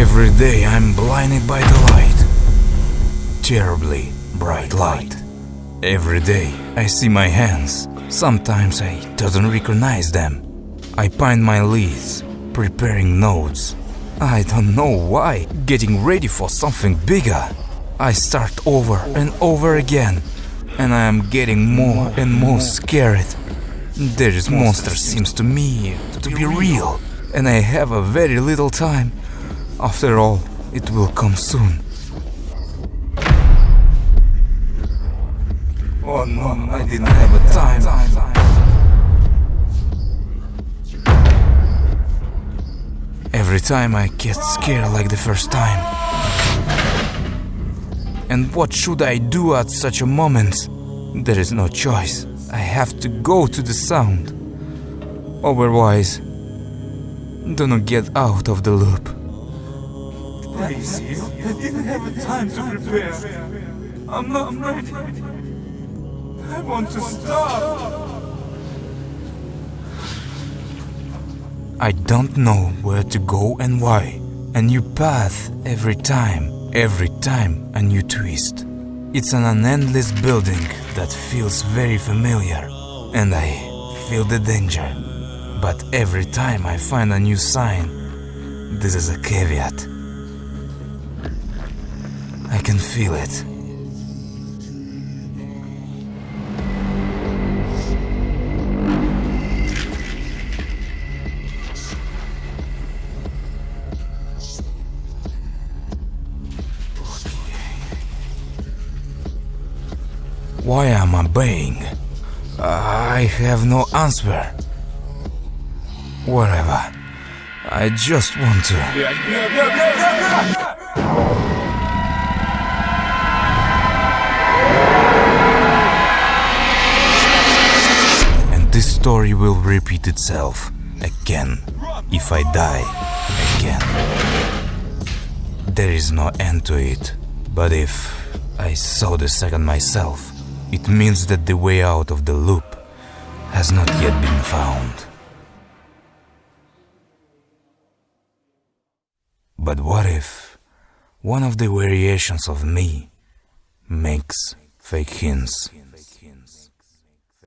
Every day I'm blinded by the light. Terribly bright light. Every day I see my hands. Sometimes I don't recognize them. I bind my leads, preparing notes. I don't know why, getting ready for something bigger. I start over and over again, and I am getting more and more scared. This monster seems to me to be real, and I have a very little time. After all, it will come soon. Oh no, I didn't have a time. Every time I get scared like the first time. And what should I do at such a moment? There is no choice. I have to go to the sound. Otherwise, do not get out of the loop. I didn't have the time to prepare. I'm not ready. I want to stop. I don't know where to go and why. A new path every time, every time a new twist. It's an endless building that feels very familiar, and I feel the danger. But every time I find a new sign, this is a caveat. I can feel it. Why am I obeying? I have no answer. Whatever. I just want to. Story will repeat itself again if I die again. There is no end to it, but if I saw the second myself, it means that the way out of the loop has not yet been found. But what if one of the variations of me makes fake hints